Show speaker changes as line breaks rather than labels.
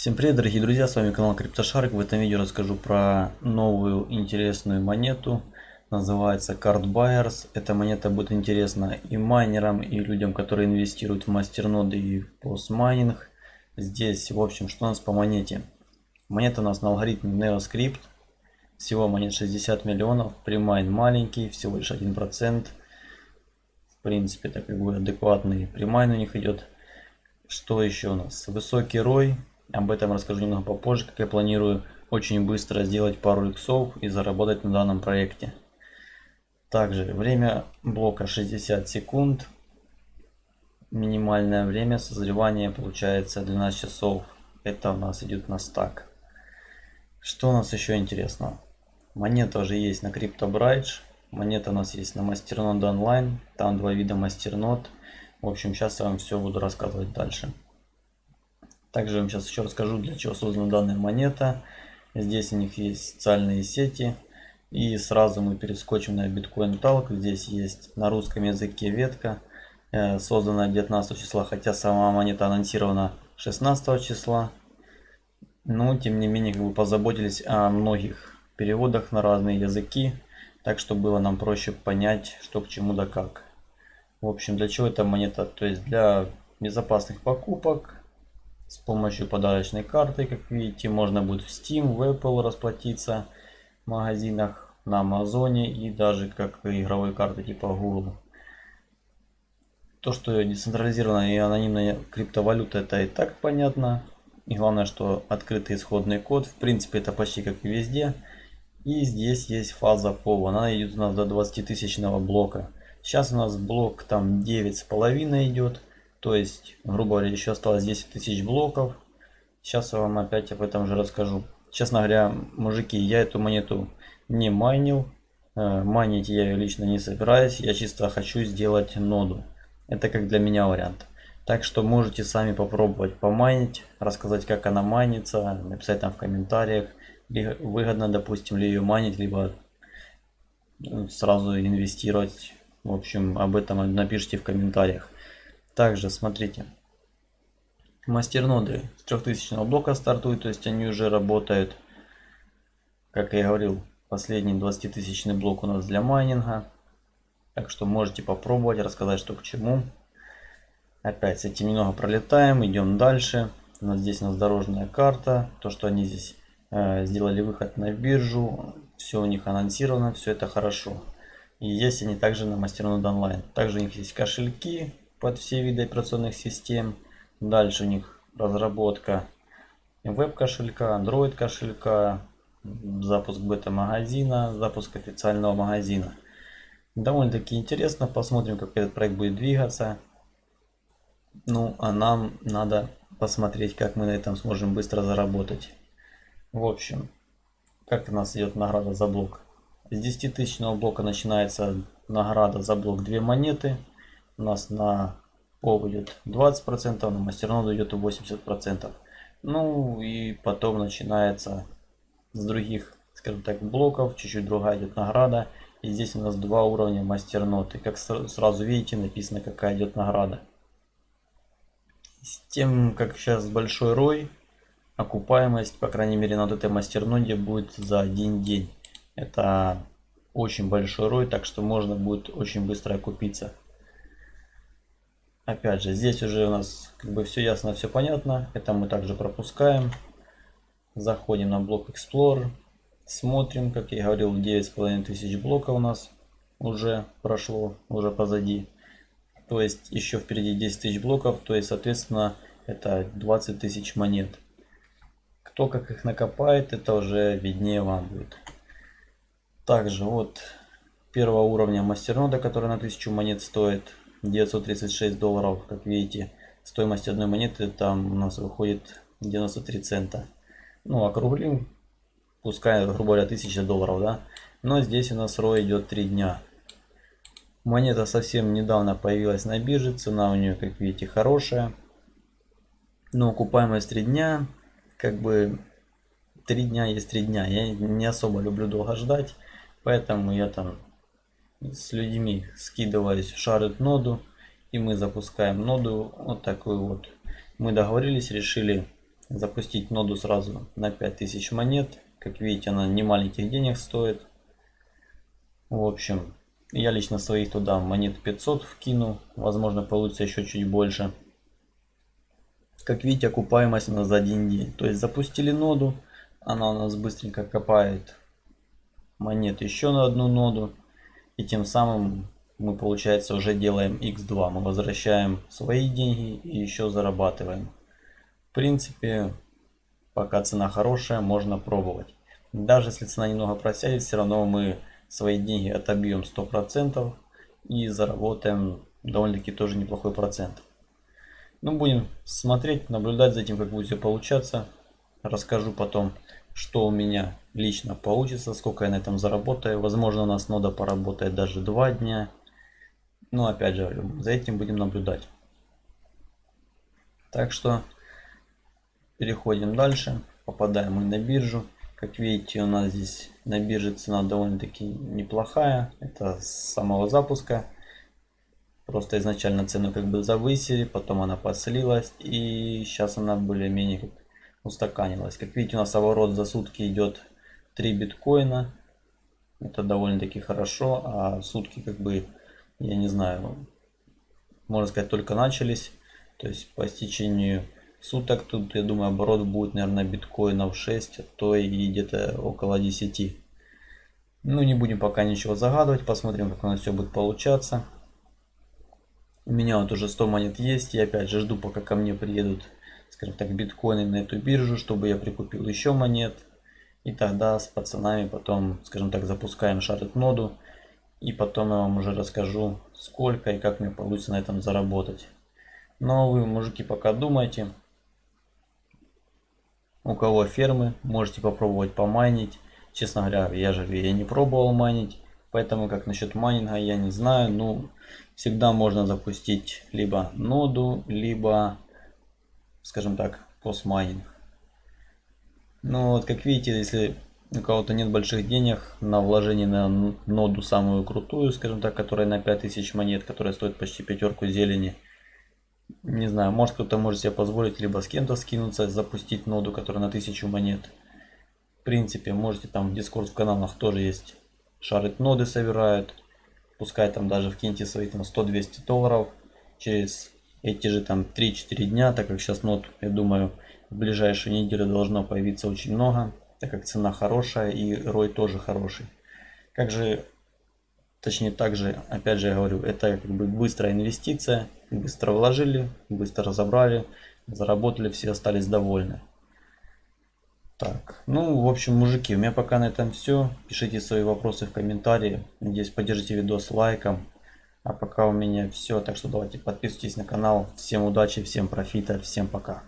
Всем привет, дорогие друзья, с вами канал CryptoShark. В этом видео расскажу про новую интересную монету. Называется Card Buyers. Эта монета будет интересна и майнерам, и людям, которые инвестируют в мастерноды и PoS-майнинг. Здесь, в общем, что у нас по монете? Монета у нас на алгоритме NeoScrypt. Всего монет 60 миллионов. Premine маленький, всего лишь 1%. В принципе, это как бы адекватный premine у них идет. Что еще у нас? Высокий рой об этом расскажу немного попозже, как я планирую очень быстро сделать пару иксов и заработать на данном проекте. Также время блока 60 секунд. Минимальное время созревания получается 12 часов. Это у нас идет на стак. Что у нас еще интересно? Монета уже есть на CryptoBridge. Монета у нас есть на Masternode Online. Там два вида мастернод. В общем, сейчас я вам все буду рассказывать дальше. Также я вам сейчас еще расскажу, для чего создана данная монета. Здесь у них есть социальные сети. И сразу мы перескочим на Bitcoin Talk. Здесь есть на русском языке ветка, э, создана 19 числа, хотя сама монета анонсирована 16 числа. Но тем не менее как бы позаботились о многих переводах на разные языки, так что было нам проще понять, что к чему да как. В общем, для чего эта монета? То есть для безопасных покупок, с помощью подарочной карты, как видите, можно будет в Steam, в Apple расплатиться в магазинах, на Амазоне и даже как игровой карты типа Google. То, что децентрализированная и анонимная криптовалюта, это и так понятно. И главное, что открытый исходный код. В принципе, это почти как и везде. И здесь есть фаза POV. Она идет у нас до 20 тысячного блока. Сейчас у нас блок там 9,5 идет. То есть, грубо говоря, еще осталось 10 тысяч блоков. Сейчас я вам опять об этом же расскажу. Честно говоря, мужики, я эту монету не майнил. Э, майнить я ее лично не собираюсь. Я чисто хочу сделать ноду. Это как для меня вариант. Так что можете сами попробовать помайнить, рассказать, как она майнится, написать там в комментариях. Выгодно, допустим, ли ее майнить, либо ну, сразу инвестировать. В общем, об этом напишите в комментариях. Также смотрите, мастерноды с 3000 блока стартуют, то есть они уже работают. Как я говорил, последний 20 тысячный блок у нас для майнинга. Так что можете попробовать, рассказать, что к чему. Опять с этим немного пролетаем, идем дальше. У нас здесь у нас дорожная карта. То, что они здесь э, сделали выход на биржу. Все у них анонсировано, все это хорошо. И есть они также на Мастернод онлайн. Также у них есть кошельки, под все виды операционных систем. Дальше у них разработка веб-кошелька, Android кошелька, запуск бета-магазина, запуск официального магазина. Довольно-таки интересно, посмотрим, как этот проект будет двигаться. Ну, а нам надо посмотреть, как мы на этом сможем быстро заработать. В общем, как у нас идет награда за блок. С 10 тысячного блока начинается награда за блок 2 монеты у нас на пол идет 20%, на мастерноду идет 80%. Ну и потом начинается с других, скажем так, блоков, чуть-чуть другая идет награда. И здесь у нас два уровня мастерноты. Как сразу видите, написано, какая идет награда. С тем, как сейчас большой рой, окупаемость, по крайней мере, на этой мастерноде будет за один день. Это очень большой рой, так что можно будет очень быстро окупиться. Опять же, здесь уже у нас как бы все ясно, все понятно. Это мы также пропускаем. Заходим на блок Explorer. Смотрим, как я говорил, 9,5 тысяч блоков у нас уже прошло, уже позади. То есть еще впереди 10 тысяч блоков, то есть соответственно это 20 тысяч монет. Кто как их накопает, это уже виднее вам будет. Также вот первого уровня мастернода, который на 1000 монет стоит, 936 долларов, как видите. Стоимость одной монеты там у нас выходит 93 цента. Ну, округлим, пускай, грубо говоря, 1000 долларов, да. Но здесь у нас ROI идет 3 дня. Монета совсем недавно появилась на бирже, цена у нее, как видите, хорошая. Но окупаемость 3 дня, как бы 3 дня есть 3 дня. Я не особо люблю долго ждать, поэтому я там с людьми скидывались шарит ноду и мы запускаем ноду вот такую вот мы договорились решили запустить ноду сразу на 5000 монет. Как видите, она не маленьких денег стоит. В общем, я лично своих туда монет 500 вкину. Возможно, получится еще чуть больше. Как видите, окупаемость у нас за один день. То есть запустили ноду, она у нас быстренько копает монет еще на одну ноду. И тем самым мы, получается, уже делаем x2. Мы возвращаем свои деньги и еще зарабатываем. В принципе, пока цена хорошая, можно пробовать. Даже если цена немного просядет, все равно мы свои деньги отобьем 100% и заработаем довольно-таки тоже неплохой процент. Ну, будем смотреть, наблюдать за тем, как будет все получаться. Расскажу потом, что у меня лично получится, сколько я на этом заработаю. Возможно, у нас нода поработает даже два дня. Но опять же, за этим будем наблюдать. Так что переходим дальше. Попадаем мы на биржу. Как видите, у нас здесь на бирже цена довольно-таки неплохая. Это с самого запуска. Просто изначально цену как бы завысили, потом она послилась. И сейчас она более-менее устаканилась. Как видите, у нас оборот за сутки идет 3 биткоина. Это довольно-таки хорошо. А сутки как бы, я не знаю, можно сказать, только начались. То есть по истечению суток тут, я думаю, оборот будет, наверное, биткоинов 6, а то и где-то около 10. Ну, не будем пока ничего загадывать, посмотрим, как у нас все будет получаться. У меня вот уже 100 монет есть, я опять же жду, пока ко мне приедут, скажем так, биткоины на эту биржу, чтобы я прикупил еще монет. И тогда с пацанами потом, скажем так, запускаем шарит ноду. И потом я вам уже расскажу, сколько и как мне получится на этом заработать. Но вы, мужики, пока думайте. У кого фермы, можете попробовать помайнить. Честно говоря, я же я не пробовал майнить. Поэтому как насчет майнинга я не знаю. Ну, всегда можно запустить либо ноду, либо, скажем так, постмайнинг. Ну вот как видите, если у кого-то нет больших денег на вложение на ноду самую крутую, скажем так, которая на 5000 монет, которая стоит почти пятерку зелени. Не знаю, может кто-то может себе позволить либо с кем-то скинуться, запустить ноду, которая на 1000 монет. В принципе, можете там в Discord в каналах тоже есть шарит ноды собирают. Пускай там даже вкиньте свои там 100-200 долларов через эти же там 3-4 дня, так как сейчас нот, я думаю, в ближайшую неделю должно появиться очень много, так как цена хорошая и рой тоже хороший. Как же, точнее также, опять же я говорю, это как бы быстрая инвестиция, быстро вложили, быстро разобрали, заработали, все остались довольны. Так, ну, в общем, мужики, у меня пока на этом все. Пишите свои вопросы в комментарии. Надеюсь, поддержите видос лайком. А пока у меня все. Так что давайте подписывайтесь на канал. Всем удачи, всем профита, всем пока.